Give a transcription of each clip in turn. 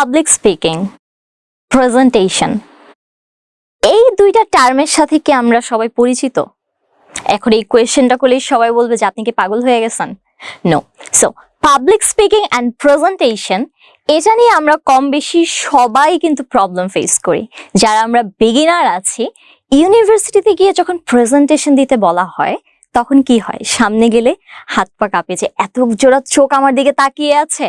Public speaking presentation এই দুইটা টার্মের সাথে কি আমরা সবাই পরিচিত? এখন এই কোয়েশ্চেনটা করলেই সবাই বলবে যে আপনি কি পাগল হয়ে গেছেন? No so public speaking and presentation এটা নিয়ে আমরা কম বেশি সবাই কিন্তু প্রবলেম ফেস করি। যারা আমরা বিগিনার আছি ইউনিভার্সিটিতে গিয়ে যখন প্রেজেন্টেশন দিতে বলা হয় তখন কি হয়? সামনে গেলে হাত পা কাঁপে যে এত জোড়া চোখ আমার দিকে তাকিয়ে আছে।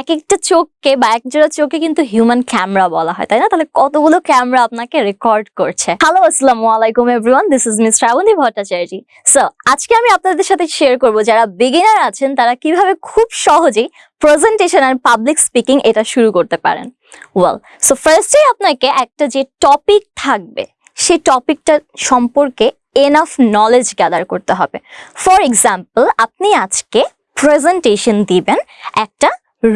এক একটা চোখকে বা এক জোড়া চোখে কিন্তু হিউম্যান ক্যামেরা বলা হয়, তাই না? তাহলে কতগুলো ক্যামেরা আপনাকে রেকর্ড করছে? হ্যালো আসসালামু আলাইকুম everyone this is miss Shrabanti Bhattacharya so আজকে আমি আপনাদের সাথে শেয়ার করব, যারা বিগিনার আছেন, তারা কীভাবে খুব সহজেই প্রেজেন্টেশন আর পাবলিক স্পিকিং এটা শুরু করতে পারেন। ওয়েল সো ফার্স্টে আপনাকে একটা যে টপিক থাকবে সেই টপিকটা সম্পর্কে এনাফ নলেজ গ্যাদার করতে হবে। ফর এক্সাম্পল আপনি আজকে প্রেজেন্টেশন দিবেন একটা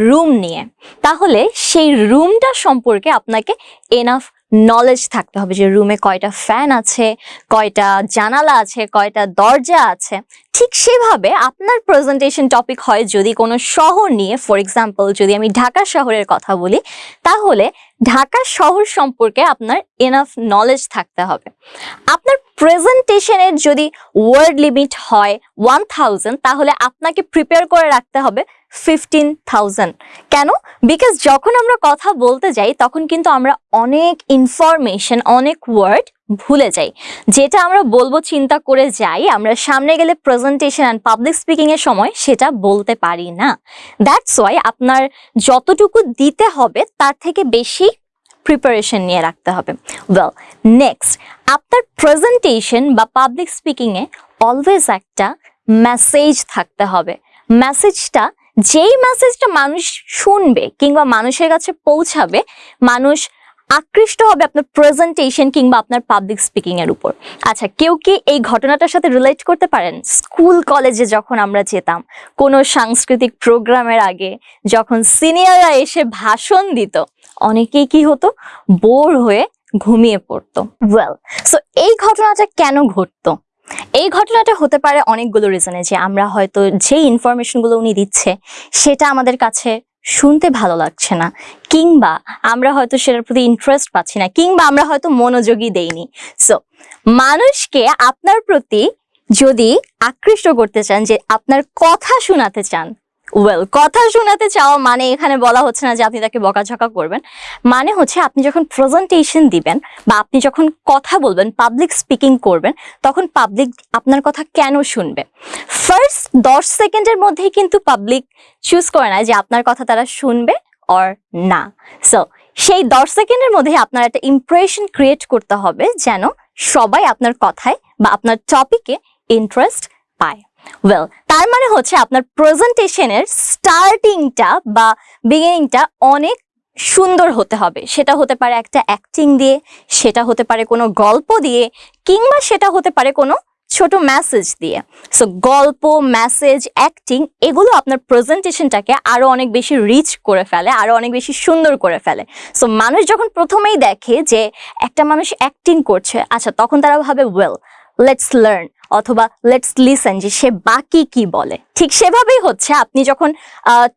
রুম নিয়ে। তাহলে সেই রুমটা সম্পর্কে আপনাকে এনাফ নলেজ থাকতে হবে যে রুমে কয়টা ফ্যান আছে, কয়টা জানালা আছে, কয়টা দরজা আছে। ঠিক সেভাবে আপনার প্রেজেন্টেশন টপিক হয় যদি কোনো শহর নিয়ে ফর এক্সাম্পল যদি আমি ঢাকা শহরের কথা বলি, তাহলে ঢাকা শহর সম্পর্কে আপনার এনাফ নলেজ থাকতে হবে। আপনার প্রেজেন্টেশনের যদি ওয়ার্ড লিমিট হয় ওয়ান তাহলে আপনাকে প্রিপেয়ার করে রাখতে হবে ফিফটিন থাউজেন্ড। কেন? বিকজ যখন আমরা কথা বলতে যাই, তখন কিন্তু আমরা অনেক ইনফরমেশন, অনেক ওয়ার্ড ভুলে যাই। যেটা আমরা বলব, চিন্তা করে যাই, আমরা সামনে গেলে প্রেজেন্টেশন অ্যান্ড পাবলিক স্পিকিংয়ের সময় সেটা বলতে পারি না। দ্যাটস ওয়াই আপনার যতটুকু দিতে হবে, তার থেকে বেশি প্রিপারেশন নিয়ে রাখতে হবে। ওয়েল নেক্সট আপনার প্রেজেন্টেশন বা পাবলিক স্পিকিংয়ে অলওয়েজ একটা মেসেজ থাকতে হবে। মেসেজটা যেই মেসেজটা মানুষ শুনবে কিংবা মানুষের কাছে পৌঁছাবে, মানুষ আকৃষ্ট হবে আপনার প্রেজেন্টেশন কিংবা আপনার পাবলিক স্পিকিং এর উপর। আচ্ছা কেউ কি এই ঘটনাটার সাথে রিলেট করতে পারেন? স্কুল কলেজে যখন আমরা যেতাম, কোনো সাংস্কৃতিক প্রোগ্রামের আগে যখন সিনিয়ররা এসে ভাষণ দিত অনেকেই কি হতো? বোর হয়ে ঘুমিয়ে পড়তো। ওয়েল সো এই ঘটনাটা কেন ঘটতো? এই ঘটনাটা হতে পারে অনেকগুলো রিজনে যে আমরা হয়তো যে ইনফরমেশনগুলো উনি দিচ্ছে, সেটা আমাদের কাছে শুনতে ভালো লাগছে না। কিংবা আমরা হয়তো সেটার প্রতি ইন্টারেস্ট পাচ্ছি না, কিংবা আমরা হয়তো মনোযোগী দেইনি। সো মানুষকে আপনার প্রতি যদি আকৃষ্ট করতে চান, যে আপনার কথা শোনাতে চান ওয়েল কথা শোনাতে চাওয়া মানে এখানে বলা হচ্ছে না যে আপনি তাকে বকাঝকা করবেন। মানে হচ্ছে আপনি যখন প্রেজেন্টেশন দিবেন বা আপনি যখন কথা বলবেন পাবলিক স্পিকিং করবেন, তখন পাবলিক আপনার কথা কেন শুনবে? ফার্স্ট দশ সেকেন্ডের মধ্যেই কিন্তু পাবলিক চুজ করে না যে আপনার কথা তারা শুনবে অর না। সো সেই দশ সেকেন্ডের মধ্যে আপনার একটা ইমপ্রেশন ক্রিয়েট করতে হবে যেন সবাই আপনার কথায় বা আপনার টপিকে ইন্টারেস্ট পায়। ওয়েল তার মানে হচ্ছে আপনার প্রেজেন্টেশনের স্টার্টিংটা বা বিগিনিংটা অনেক সুন্দর হতে হবে। সেটা হতে পারে একটা অ্যাক্টিং দিয়ে, সেটা হতে পারে কোনো গল্প দিয়ে, কিংবা সেটা হতে পারে কোনো ছোট মেসেজ দিয়ে। সো গল্প মেসেজ অ্যাক্টিং এগুলো আপনার প্রেজেন্টেশনটাকে আরও অনেক বেশি রিচ করে ফেলে আরও অনেক বেশি সুন্দর করে ফেলে। সো মানুষ যখন প্রথমেই দেখে যে একটা মানুষ অ্যাক্টিং করছে আচ্ছা তখন তারা ভাবে ওয়েল লেটস লার্ন অথবা লেটস লিসেন যে সে বাকি কি বলে। ঠিক সেভাবেই হচ্ছে আপনি যখন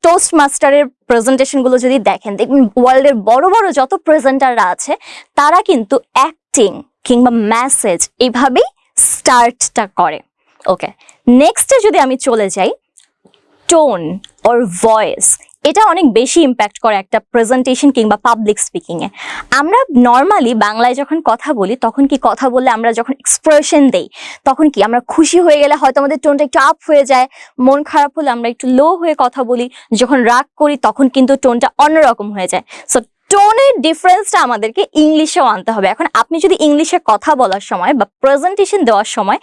টোস্ট মাস্টারের প্রেজেন্টেশনগুলো যদি দেখেন, দেখবেন ওয়ার্ল্ডের বড় বড় যত প্রেজেন্টাররা আছে, তারা কিন্তু অ্যাক্টিং কিংবা মেসেজ এইভাবেই স্টার্টটা করে। ওকে নেক্সটে যদি আমি চলে যাই টোন ওর ভয়েস এটা অনেক বেশি ইম্প্যাক্ট করে একটা প্রেজেন্টেশন কিংবা পাবলিক স্পিকিং এ। আমরা নর্মালি বাংলায় যখন কথা বলি, তখন কি কথা বললে আমরা যখন এক্সপ্রেশন দেই, তখন কি আমরা খুশি হয়ে গেলে হয়তো আমাদের টোনটা একটু আপ হয়ে যায়, মন খারাপ হলে আমরা একটু লো হয়ে কথা বলি, যখন রাগ করি তখন কিন্তু টোনটা অন্যরকম হয়ে যায়। সো টোনের ডিফারেন্সটা আমাদেরকে ইংলিশেও আনতে হবে। এখন আপনি যদি ইংলিশে কথা বলার সময় বা প্রেজেন্টেশন দেওয়ার সময়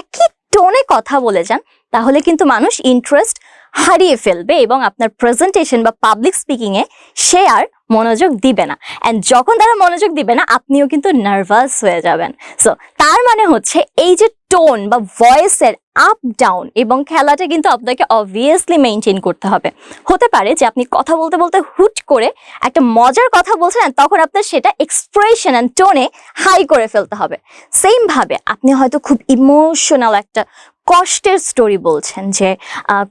একই টোনে কথা বলে যান, তাহলে কিন্তু মানুষ ইন্টারেস্ট হারিয়ে ফেলবে এবং আপনার প্রেজেন্টেশন বা পাবলিক স্পিকিং এ সে আর মনোযোগ দিবে না। অ্যান্ড যখন তারা মনোযোগ দিবে না, আপনিও কিন্তু নার্ভাস হয়ে যাবেন। সো তার মানে হচ্ছে এই যে টোন বা ভয়েসের আপ ডাউন এবং খেলাটা কিন্তু আপনাকে অবভিয়াসলি মেনটেন করতে হবে। হতে পারে যে আপনি কথা বলতে বলতে হুট করে একটা মজার কথা বলছেন তখন আপনার সেটা এক্সপ্রেশন অ্যান্ড টোনে হাই করে ফেলতে হবে। সেম ভাবে আপনি হয়তো খুব ইমোশনাল একটা কষ্টের স্টোরি বলছেন যে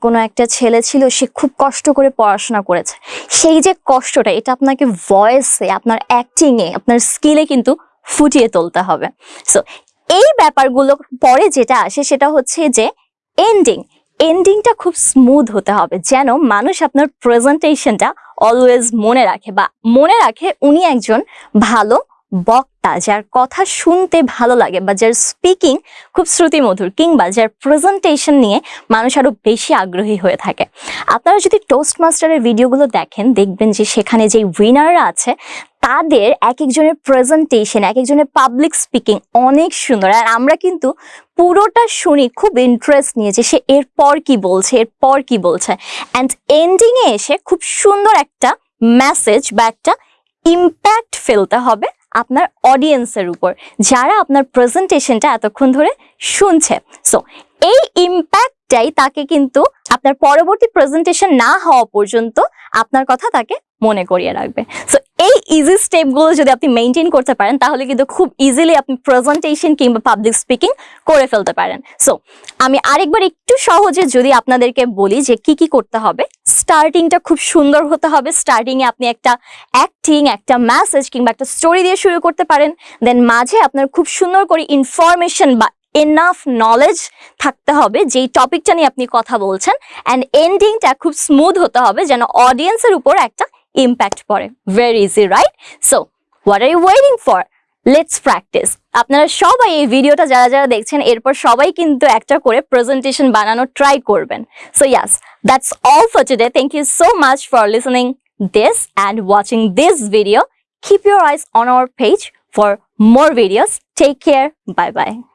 কোনো একটা ছেলে ছিল, সে খুব কষ্ট করে পড়াশোনা করেছে। সেই যে কষ্টটা, এটা আপনাকে ভয়েসে আপনার অ্যাক্টিংয়ে আপনার স্কিলে কিন্তু ফুটিয়ে তুলতে হবে। সো এই ব্যাপারগুলো পরে যেটা আসে সেটা হচ্ছে যে এন্ডিং এন্ডিংটা খুব স্মুথ হতে হবে, যেন মানুষ আপনার প্রেজেন্টেশনটা অলওয়েজ মনে রাখে বা মনে রাখে উনি একজন ভালো বক্তা যার কথা শুনতে ভালো লাগে বা যার স্পিকিং খুব শ্রুতিমধুর কিংবা যার প্রেজেন্টেশন নিয়ে মানুষ আরও বেশি আগ্রহী হয়ে থাকে। আপনারা যদি টোস্ট মাস্টারের ভিডিওগুলো দেখেন, দেখবেন যে সেখানে যে উইনাররা আছে, তাদের এক একজনের প্রেজেন্টেশন এক একজনের পাবলিক স্পিকিং অনেক সুন্দর। আর আমরা কিন্তু পুরোটা শুনি, খুব ইন্টারেস্ট নিয়ে যে সে এরপর কি বলছে, এরপর কি বলছে। অ্যান্ড এন্ডিংয়ে এসে খুব সুন্দর একটা মেসেজ বা একটা ইম্প্যাক্ট ফেলতে হবে। আপনার অডিয়েন্সের উপর, যারা আপনার প্রেজেন্টেশনটা এতক্ষণ ধরে শুনছে। সো এই ইম্প্যাক্টটাই তাকে কিন্তু আপনার পরবর্তী প্রেজেন্টেশন না হওয়া পর্যন্ত আপনার কথা তাকে মনে করিয়ে রাখবে। সো ইজি স্টেপগুলো যদি আপনি মেনটেন করতে পারেন, তাহলে কিন্তু খুব ইজিলি আপনি প্রেজেন্টেশন কিংবা পাবলিক স্পিকিং করে ফেলতে পারেন। সো আমি আরেকবার একটু সহজে যদি আপনাদেরকে বলি যে কি কি করতে হবে স্টার্টিংটা খুব সুন্দর হতে হবে। স্টার্টিং এ আপনি একটা অ্যাক্টিং একটা মেসেজ কিংবা একটা স্টোরি দিয়ে শুরু করতে পারেন। দেন মাঝে আপনার খুব সুন্দর করে ইনফরমেশন বা এনাফ নলেজ থাকতে হবে, যেই টপিকটা নিয়ে আপনি কথা বলছেন। অ্যান্ড এন্ডিংটা খুব স্মুথ হতে হবে, যেন অডিয়েন্সের উপর একটা ইম্প্যাক্ট পড়ে। Very easy right so what are you waiting for let's practice আপনারা সবাই এই ভিডিওটা যারা যারা দেখছেন, এরপর সবাই কিন্তু একটা করে প্রেজেন্টেশন বানানোর ট্রাই করবেন। So yes that's all for today thank you so much for listening this and watching this video. Keep your eyes on our page for more videos. Take care. Bye bye